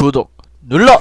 구독 눌러!